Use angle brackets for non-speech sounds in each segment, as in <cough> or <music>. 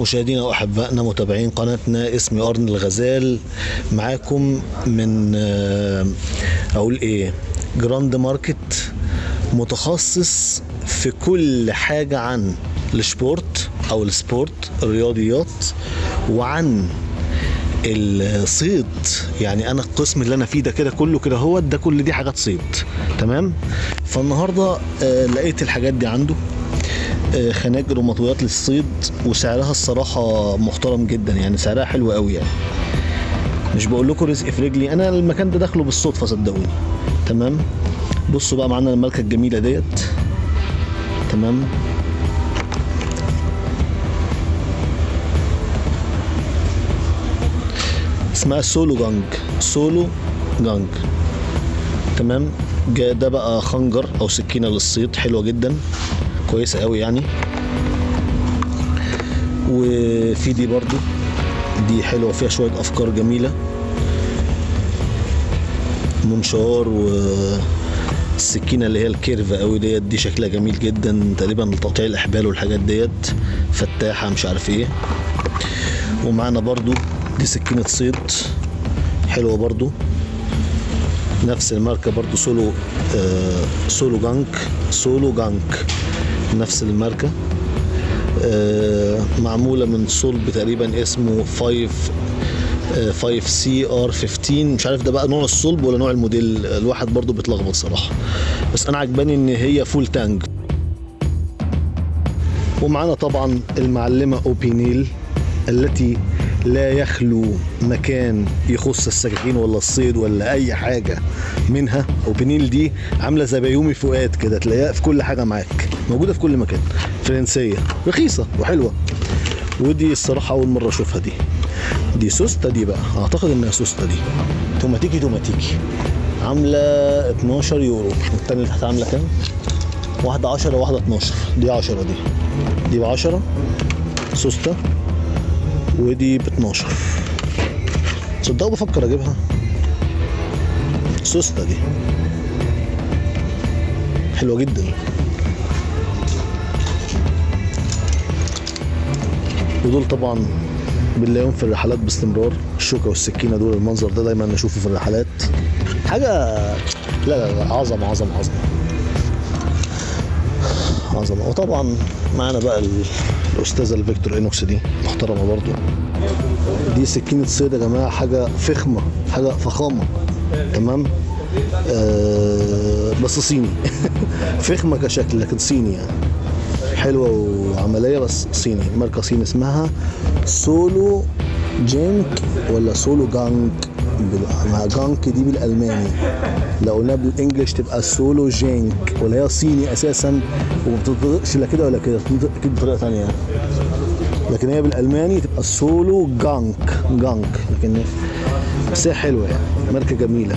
مشاهدينا وأحبائنا متابعين قناتنا اسمي أرن الغزال. معاكم من آه، أقول إيه Grand Market متخصص في كل حاجة عن ال sport أو ال sport الرياضيات وعن الصيد. يعني أنا القسم اللي أنا فيه ده كده كله كده هو ده كل دي حاجات صيد. تمام؟ فالنهاردة آه، لقيت الحاجات دي عنده. خناجر ومطويات للصيد وسعرها الصراحة محترم جدا يعني سعرها حلو قوي يعني. مش بقول لكم رزق في رجلي أنا المكان ده داخله بالصدفة صدقوني. تمام؟ بصوا بقى معانا الماركه الجميلة ديت. تمام؟ اسمها سولو جانج. سولو جانج. تمام؟ ده بقى خنجر أو سكينة للصيد حلوة جدا. كويسه قوي يعني. وفي دي برضو دي حلوة فيها شوية أفكار جميلة. منشار والسكينه اللي هي الكيرف قوي ديت دي شكلها جميل جدا تقريبا لتقطيع الأحبال والحاجات ديت. فتاحة مش عارف إيه. ومعانا برضو دي سكينة صيد حلوة برضو. نفس الماركة برضو سولو آه سولو جانك سولو جانك. نفس الماركة. آه معمولة من صلب تقريبا اسمه 5 5 Cr 15 مش عارف ده بقى نوع الصلب ولا نوع الموديل. الواحد برضو بيتلخبط صراحة. بس أنا عجباني إن هي full tang ومعانا طبعا المعلمة أوبينيل التي لا يخلو مكان يخص السكاكين ولا الصيد ولا أي حاجة منها. اوبينيل دي عاملة زي بيومي فؤاد كده تلاقيها في كل حاجة معاك موجودة في كل مكان. فرنسية رخيصة وحلوة. ودي الصراحة أول مرة أشوفها دي. دي سوستا دي بقى أعتقد إنها سوستا دي. توماتيكي توماتيكي. عاملة 12 يورو. والتانية اللي تحت عاملة كام؟ واحدة 10 وواحدة 12 دي 10 دي. دي ب 10 سوستا. ودي ب 12 تصدقوا بفكر أجيبها. سوستا دي. حلوة جدا. ودول طبعا بنلاقيهم في الرحلات باستمرار. الشوكة والسكينة دول المنظر ده دايما نشوفه في الرحلات. حاجة لا لا لا عظمة عظمة عظمة. عظمة وطبعا معانا بقى ال- الأستاذة الفيكتورينوكس دي محترمة برضو. دي سكينة صيد يا جماعة حاجة فخمة حاجة فخامة. تمام؟ آه بس صيني. <laughs> فخمة كشكل لكن صيني يعني. حلوة وعملية بس صيني. ماركة صيني اسمها سولو جينك ولا سولو جانك؟ مع جانك دي بالألماني. لو قلناها بال English تبقى سولو جينك ولا هي صيني أساسا وما بتنطقش لا كده ولا كده بتنطق أكيد بطريقة ثانية لكن هي بالألماني تبقى سولو جانك جانك. لكن بس هي حلوة يعني ماركة جميلة.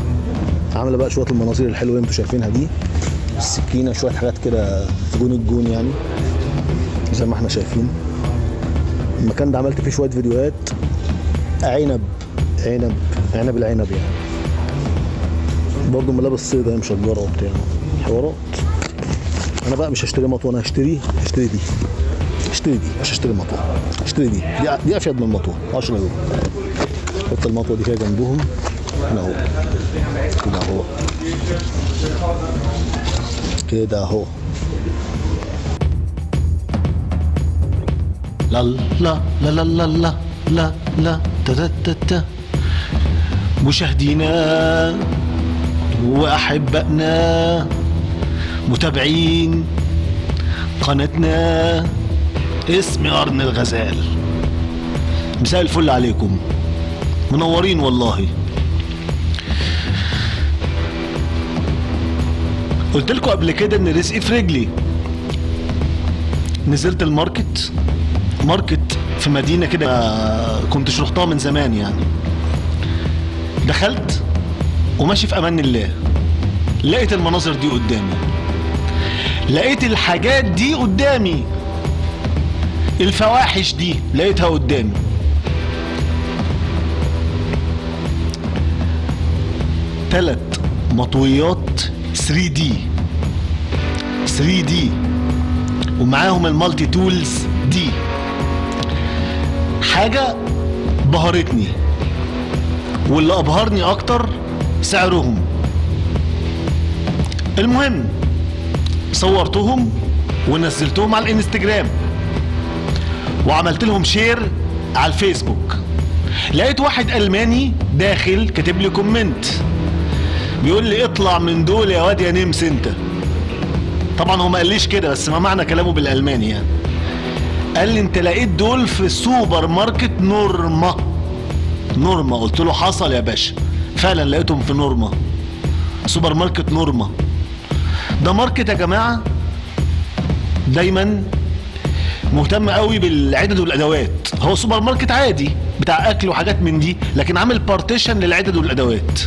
عاملة بقى شوية المناظير الحلوة اللي أنتوا شايفينها دي. السكينه شوية حاجات كده جون الجون يعني زي ما إحنا شايفين. المكان ده عملت فيه شوية فيديوهات. عنب عنب. عنب العنب يعني برضه ملابس صيد هي مشجره وبتاع حوارات أنا بقى مش هشتري مطوه أنا هشتري هشتري دي هشتري دي مش هشتري مطوه هشتري دي دي, دي افيد من المطوه 10 يورو حط المطوه دي كده جنبهم هنا اهو كده اهو كده اهو لا لا لا لا لا لا لا لا تا تا تا مشاهدينا وأحبائنا متابعين قناتنا اسمي ارن الغزال. مساء الفل عليكم. منورين والله. قلت لكم قبل كده إن رزقي في رجلي. نزلت ال market market في مدينة كده مكنتش رحتها من زمان يعني. دخلت وماشي في أمان الله. لقيت المناظر دي قدامي. لقيت الحاجات دي قدامي. الفواحش دي لقيتها قدامي. تلات مطويات 3 دي. 3 دي. ومعاهم ال multi-tools دي. حاجة بهرتني. واللي أبهرني أكتر سعرهم. المهم صورتهم ونزلتهم على الإنستجرام وعملت لهم share على الفيسبوك. لقيت واحد ألماني داخل كاتب لي comment. بيقول لي اطلع من دول يا واد يا نمس انت. طبعا هو ما قاليش كده بس ما معنى كلامه بالألماني يعني. قال لي انت لقيت دول في سوبر ماركت Norma Norma. قلت له حصل يا باشا. فعلا لقيتهم في Norma. سوبر ماركت Norma. ده market يا جماعة دايما مهتم قوي بالعدد والأدوات. هو سوبر ماركت عادي بتاع أكل وحاجات من دي لكن عامل partition للعدد والأدوات.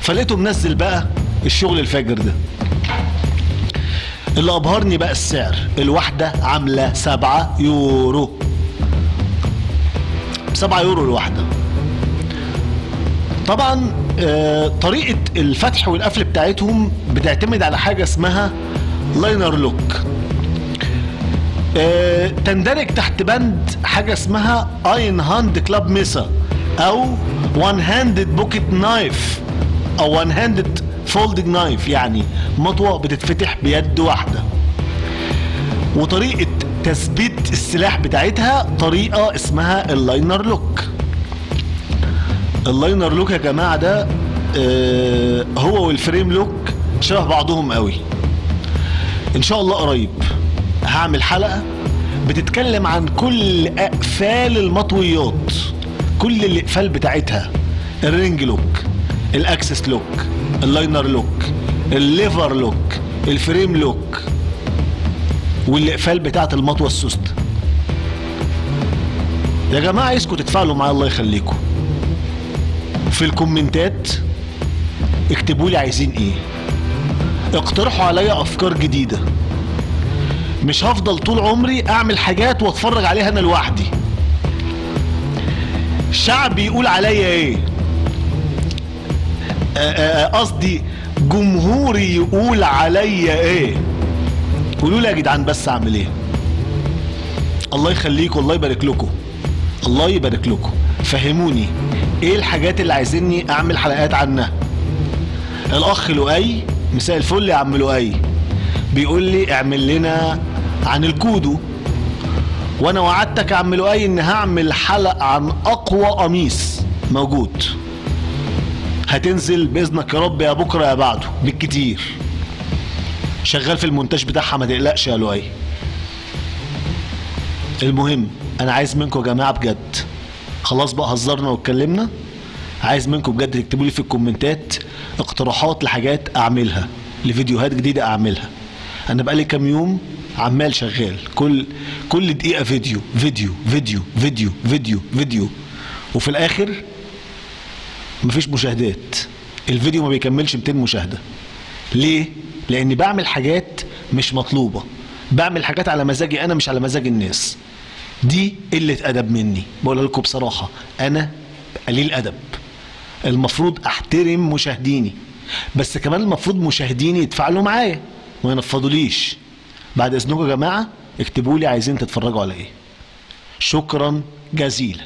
فلقيته منزل بقى الشغل الفاجر ده. اللي أبهرني بقى السعر. الواحدة عاملة 7 يورو. 7 يورو الواحدة. طبعا آه، طريقة الفتح والقفل بتاعتهم بتعتمد على حاجة اسمها liner lock. آه، تندرج تحت بند حاجة اسمها Einhandklappmesser أو one-handed pocket knife أو one-handed folding knife يعني مطوة بتتفتح بيد واحدة. وطريقة تثبيت السلاح بتاعتها طريقة اسمها ال liner lock. ال liner lock يا جماعة ده آه، هو وال frame lock شبه بعضهم قوي. إن شاء الله قريب هعمل حلقة بتتكلم عن كل أقفال المطويات كل الأقفال بتاعتها. الرينج لوك الأكسس لوك اللاينر لوك الليفر لوك الفريم لوك والأقفال بتاعت المطوة السوست. يا جماعة عايزكم تتفاعلوا معايا الله يخليكم. في الكومنتات اكتبوا لي عايزين إيه. اقترحوا عليا افكار جديدة. مش هفضل طول عمري اعمل حاجات واتفرج عليها أنا لوحدي. الشعب يقول عليا إيه. آه، آه، آه، قصدي جمهوري يقول عليا إيه. قولوا لي يا جدعان بس اعمل إيه. الله يخليكم الله يبارك لكم. الله يبارك لكم. فهموني. إيه الحاجات اللي عايزيني اعمل حلقات عنها؟ الاخ لؤي مساء الفل يا عم لؤي. بيقول لي اعمل لنا عن الكودو. وأنا وعدتك يا عم لؤي ان هعمل حلقة عن اقوى قميص موجود. هتنزل بإذنك يا رب يا بكرة يا بعده بالكتير. شغال في المونتاج بتاعها ما تقلقش يا لؤي. المهم أنا عايز منكم يا جماعة بجد خلاص بقى هزرنا واتكلمنا. عايز منكم بجد تكتبوا لي في الكومنتات اقتراحات لحاجات اعملها لفيديوهات جديدة اعملها. أنا بقالي كام يوم عمال شغال. كل كل دقيقة فيديو فيديو فيديو فيديو فيديو فيديو. وفي الآخر مفيش مشاهدات. الفيديو ما بيكملش 200 مشاهدة. ليه؟ لأني بعمل حاجات مش مطلوبة. بعمل حاجات على مزاجي أنا مش على مزاج الناس. دي قلة أدب مني بقول لكم بصراحة أنا قليل أدب. المفروض أحترم مشاهديني بس كمان المفروض مشاهديني يتفاعلوا معايا ما ينفضوليش. بعد إذنكم يا جماعة اكتبوا لي عايزين تتفرجوا على إيه. شكرا جزيلا.